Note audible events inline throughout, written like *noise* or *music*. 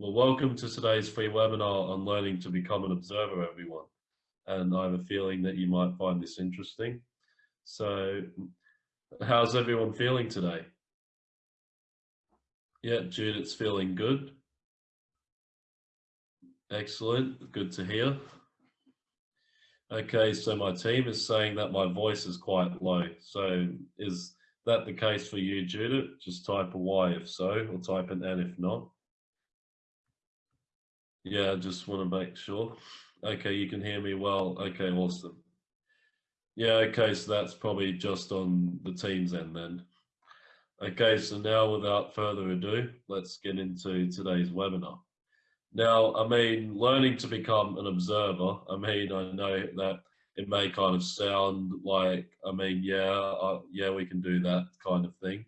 Well, welcome to today's free webinar on learning to become an observer, everyone. And I have a feeling that you might find this interesting. So how's everyone feeling today? Yeah, Judith's feeling good. Excellent, good to hear. Okay, so my team is saying that my voice is quite low. So is that the case for you, Judith? Just type a Y if so, or type an N if not. Yeah, I just want to make sure. Okay, you can hear me well. Okay, awesome. Yeah, okay, so that's probably just on the Teams end then. Okay, so now without further ado, let's get into today's webinar. Now, I mean, learning to become an observer, I mean, I know that it may kind of sound like, I mean, yeah, uh, yeah, we can do that kind of thing,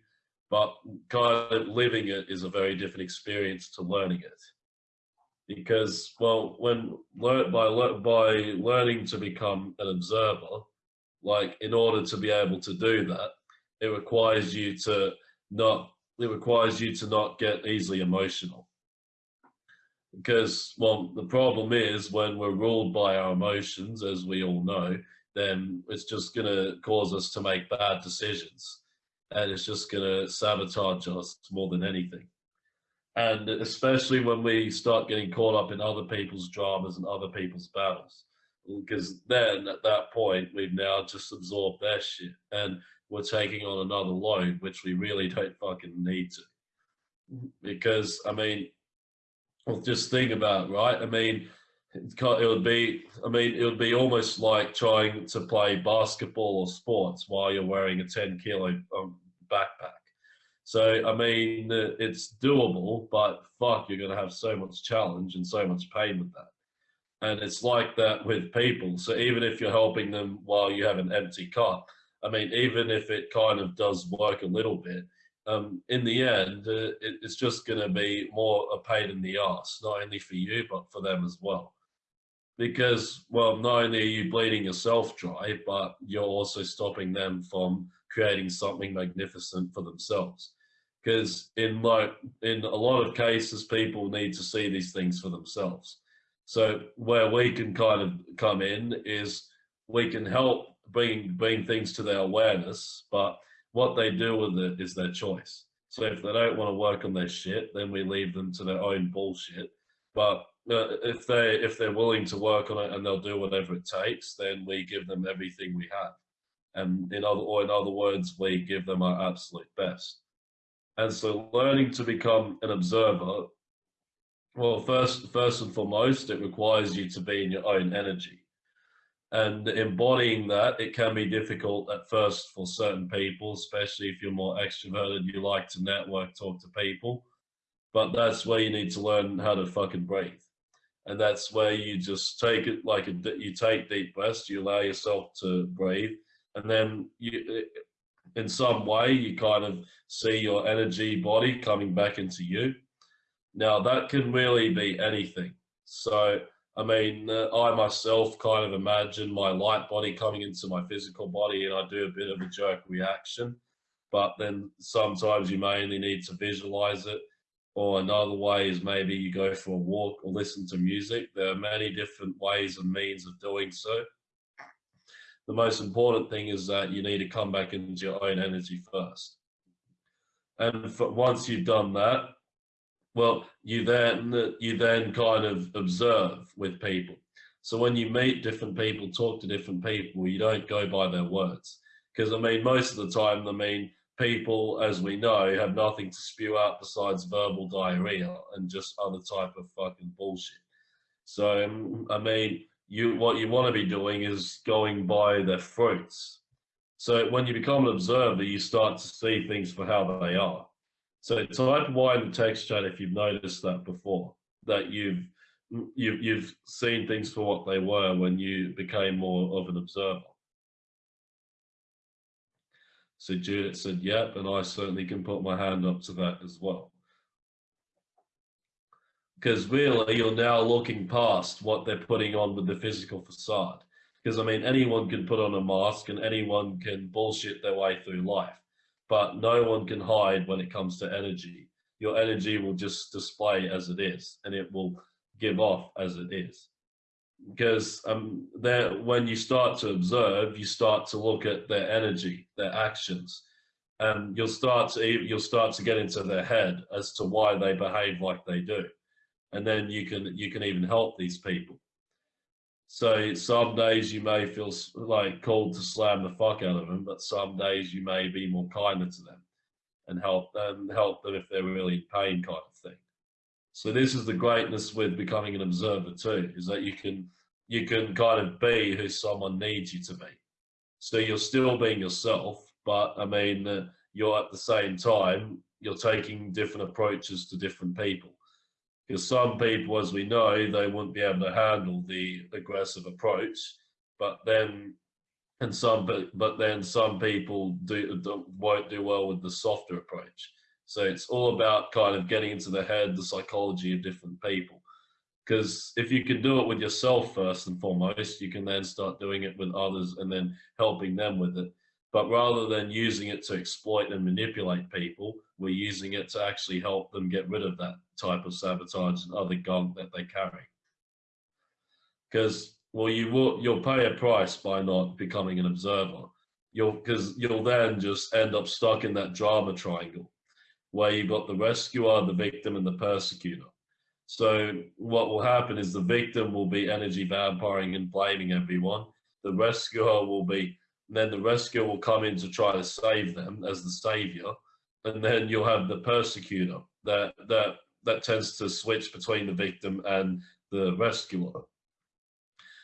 but kind of living it is a very different experience to learning it because well when by by learning to become an observer like in order to be able to do that it requires you to not it requires you to not get easily emotional. Because well the problem is when we're ruled by our emotions as we all know then it's just going to cause us to make bad decisions and it's just going to sabotage us more than anything and especially when we start getting caught up in other people's dramas and other people's battles because then at that point we've now just absorbed their shit and we're taking on another load which we really don't fucking need to. Because i mean just think about it, right? I mean it would be i mean it would be almost like trying to play basketball or sports while you're wearing a 10 kilo um, backpack so, I mean, it's doable, but fuck, you're going to have so much challenge and so much pain with that. And it's like that with people. So even if you're helping them while you have an empty cup, I mean, even if it kind of does work a little bit, um, in the end, uh, it, it's just going to be more a pain in the ass, not only for you, but for them as well. Because, well, not only are you bleeding yourself dry, but you're also stopping them from creating something magnificent for themselves. Because in like in a lot of cases people need to see these things for themselves. So where we can kind of come in is we can help bring bring things to their awareness but what they do with it is their choice. So if they don't want to work on their shit then we leave them to their own bullshit. But uh, if they if they're willing to work on it and they'll do whatever it takes then we give them everything we have and in other or in other words we give them our absolute best and so learning to become an observer, well, first, first and foremost, it requires you to be in your own energy. And embodying that, it can be difficult at first for certain people, especially if you're more extroverted, you like to network, talk to people. But that's where you need to learn how to fucking breathe. And that's where you just take it like a, you take deep breaths, you allow yourself to breathe, and then you in some way you kind of see your energy body coming back into you. Now that can really be anything. So, I mean, uh, I myself kind of imagine my light body coming into my physical body and I do a bit of a jerk reaction. But then sometimes you mainly need to visualize it. Or another way is maybe you go for a walk or listen to music. There are many different ways and means of doing so the most important thing is that you need to come back into your own energy first. And for, once you've done that, well, you then you then kind of observe with people. So when you meet different people, talk to different people, you don't go by their words. Because I mean, most of the time, I mean, people, as we know, have nothing to spew out besides verbal diarrhea and just other type of fucking bullshit. So I mean, you what you want to be doing is going by their fruits. So when you become an observer, you start to see things for how they are. So type Y in the text chat if you've noticed that before, that you've you've you've seen things for what they were when you became more of an observer. So Judith said, yep, and I certainly can put my hand up to that as well because really you're now looking past what they're putting on with the physical facade. Because I mean, anyone can put on a mask and anyone can bullshit their way through life, but no one can hide when it comes to energy. your energy will just display as it is and it will give off as it is because um, when you start to observe, you start to look at their energy, their actions, and you'll start to you'll start to get into their head as to why they behave like they do, and then you can you can even help these people. So some days you may feel like called to slam the fuck out of them, but some days you may be more kinder to them and help them help them if they're really in pain, kind of thing. So this is the greatness with becoming an observer too, is that you can you can kind of be who someone needs you to be. So you're still being yourself, but I mean, uh, you're at the same time you're taking different approaches to different people. Because some people, as we know, they wouldn't be able to handle the aggressive approach, but then and some but but then some people do won't do well with the softer approach so it's all about kind of getting into the head, the psychology of different people. Because if you can do it with yourself first and foremost, you can then start doing it with others and then helping them with it. But rather than using it to exploit and manipulate people, we're using it to actually help them get rid of that type of sabotage and other gunk that they carry. Because well, you will you'll pay a price by not becoming an observer. You'll because you'll then just end up stuck in that drama triangle where you've got the rescuer, the victim, and the persecutor. So what will happen is the victim will be energy vampiring and blaming everyone. The rescuer will be, then the rescuer will come in to try to save them as the savior, and then you'll have the persecutor that that that tends to switch between the victim and the rescuer.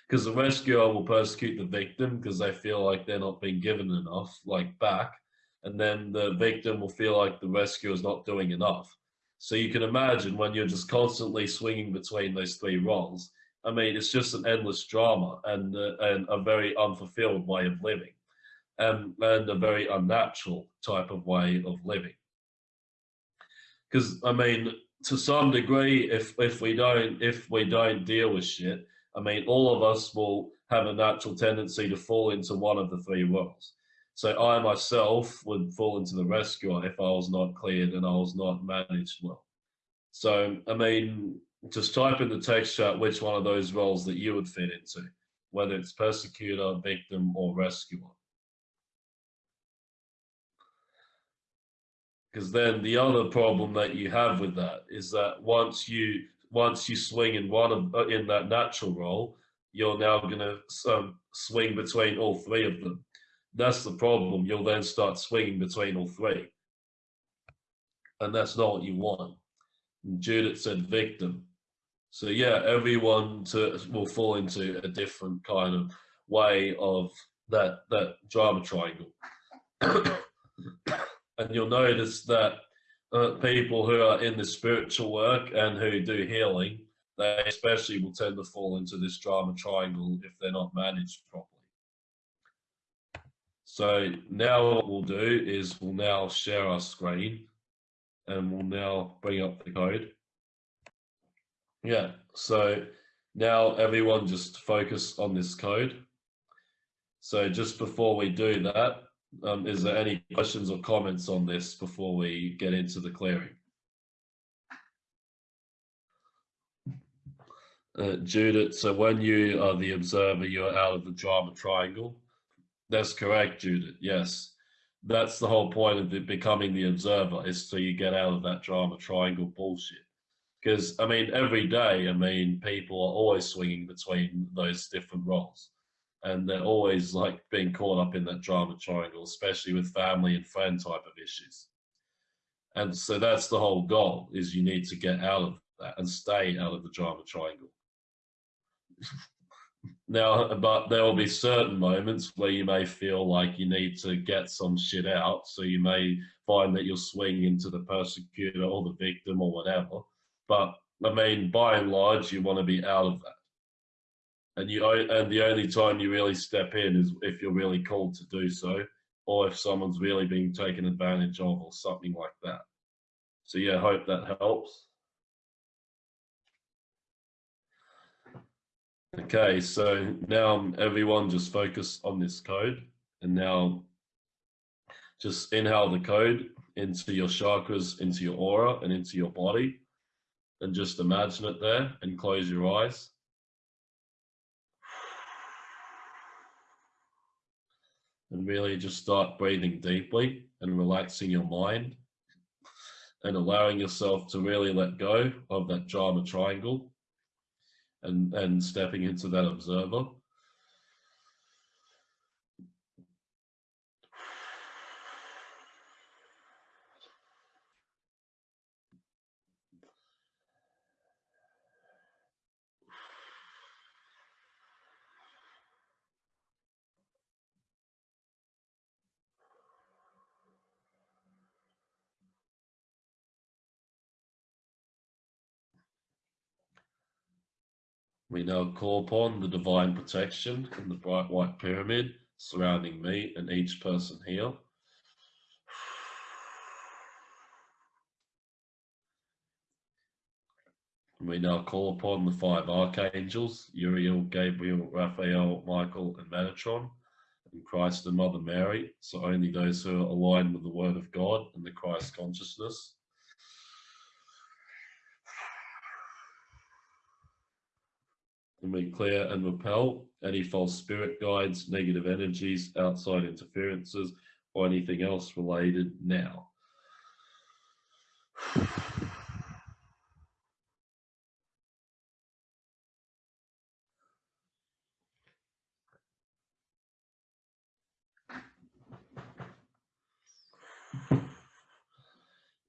Because the rescuer will persecute the victim because they feel like they're not being given enough, like back, and then the victim will feel like the rescuer is not doing enough. So you can imagine when you're just constantly swinging between those three roles. I mean, it's just an endless drama and uh, and a very unfulfilled way of living, and and a very unnatural type of way of living. Because I mean, to some degree, if if we don't if we don't deal with shit, I mean, all of us will have a natural tendency to fall into one of the three roles. So I myself would fall into the rescuer if I was not cleared and I was not managed well. So, I mean, just type in the text chat which one of those roles that you would fit into, whether it's persecutor, victim, or rescuer. Because then the other problem that you have with that is that once you once you swing in one of uh, in that natural role, you're now going to um, swing between all three of them. That's the problem. You'll then start swinging between all three. And that's not what you want. And Judith said victim. So yeah, everyone to, will fall into a different kind of way of that, that drama triangle. *coughs* and you'll notice that uh, people who are in the spiritual work and who do healing, they especially will tend to fall into this drama triangle if they're not managed properly. So now what we'll do is we'll now share our screen and we'll now bring up the code. Yeah, so now everyone just focus on this code. So just before we do that, um, is there any questions or comments on this before we get into the clearing? Uh, Judith, so when you are the observer, you're out of the drama triangle. That's correct, Judith. Yes. That's the whole point of becoming the observer is so you get out of that drama triangle bullshit. Because, I mean, every day, I mean, people are always swinging between those different roles. And they're always like being caught up in that drama triangle, especially with family and friend type of issues. And so that's the whole goal is you need to get out of that and stay out of the drama triangle. *laughs* Now, but there will be certain moments where you may feel like you need to get some shit out. So you may find that you'll swing into the persecutor or the victim or whatever. But I mean, by and large, you want to be out of that. And you and the only time you really step in is if you're really called to do so, or if someone's really being taken advantage of, or something like that. So yeah, I hope that helps. Okay, so now everyone just focus on this code and now just inhale the code into your chakras, into your aura, and into your body. And just imagine it there and close your eyes. And really just start breathing deeply and relaxing your mind and allowing yourself to really let go of that drama triangle and, and stepping into that observer. We now call upon the divine protection in the bright white pyramid surrounding me and each person here. We now call upon the five archangels, Uriel, Gabriel, Raphael, Michael, and Metatron, and Christ and Mother Mary, so only those who are aligned with the Word of God and the Christ consciousness. And we clear and repel any false spirit guides, negative energies, outside interferences, or anything else related now. *sighs*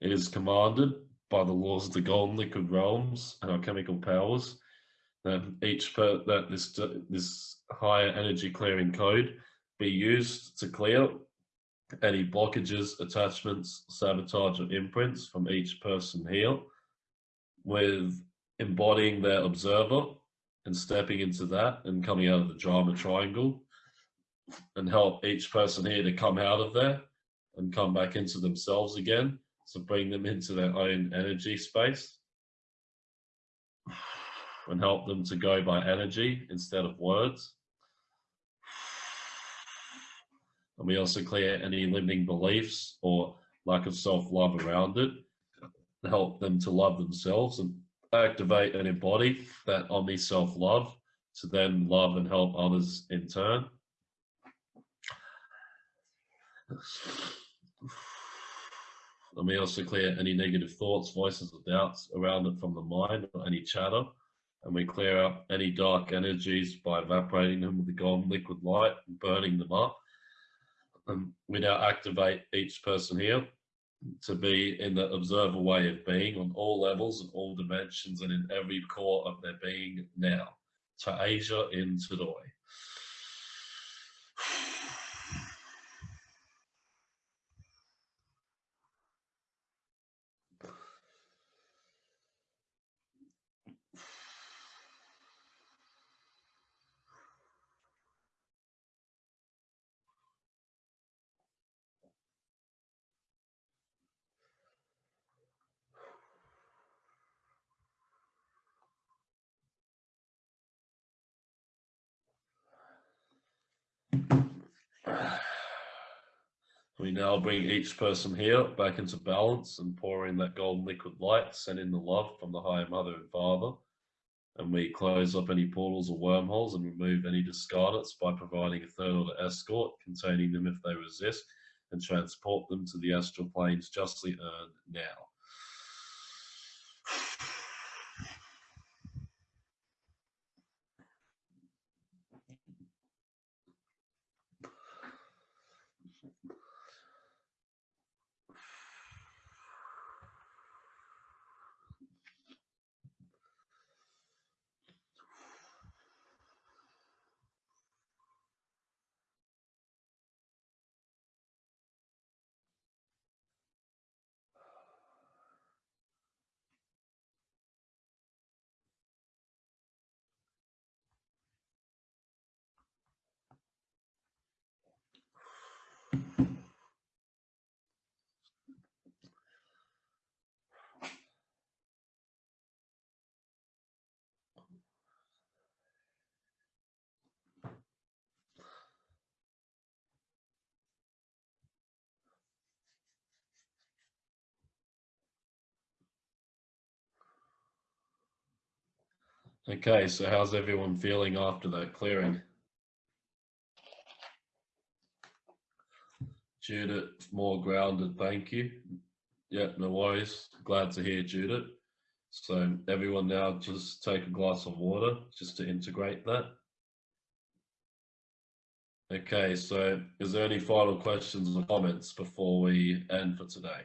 It is commanded by the laws of the golden liquid realms and our chemical powers that each per, that this this higher energy clearing code be used to clear any blockages, attachments, sabotage or imprints from each person here with embodying their observer and stepping into that and coming out of the drama triangle and help each person here to come out of there and come back into themselves again. So bring them into their own energy space and help them to go by energy instead of words. And we also clear any limiting beliefs or lack of self-love around it help them to love themselves and activate and embody that omni self-love to then love and help others in turn. And we also clear any negative thoughts, voices or doubts around it from the mind or any chatter and we clear up any dark energies by evaporating them with the golden liquid light and burning them up. And we now activate each person here to be in the observer way of being on all levels and all dimensions and in every core of their being now. To Asia in Todoi. *sighs* We now bring each person here back into balance and pour in that golden liquid light, send in the love from the higher mother and father. And we close up any portals or wormholes and remove any discarnates by providing a third order escort containing them if they resist and transport them to the astral planes justly earned now. Okay, so how's everyone feeling after that clearing? Judith, more grounded, thank you. Yeah, no worries. Glad to hear Judith. So everyone now just take a glass of water just to integrate that. Okay, so is there any final questions or comments before we end for today?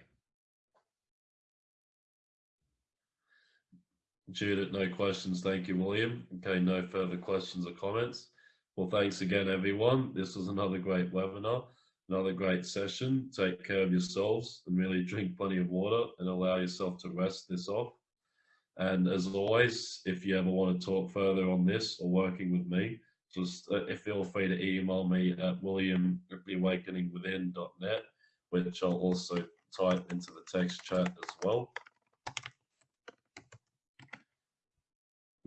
Judith, no questions. Thank you, William. Okay, no further questions or comments. Well, thanks again, everyone. This was another great webinar, another great session. Take care of yourselves and really drink plenty of water and allow yourself to rest this off. And as always, if you ever want to talk further on this or working with me, just uh, feel free to email me at william@awakeningwithin.net, which I'll also type into the text chat as well.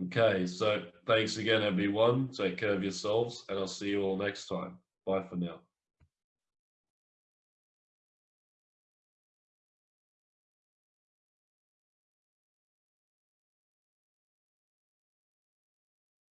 Okay, so thanks again, everyone. Take care of yourselves, and I'll see you all next time. Bye for now.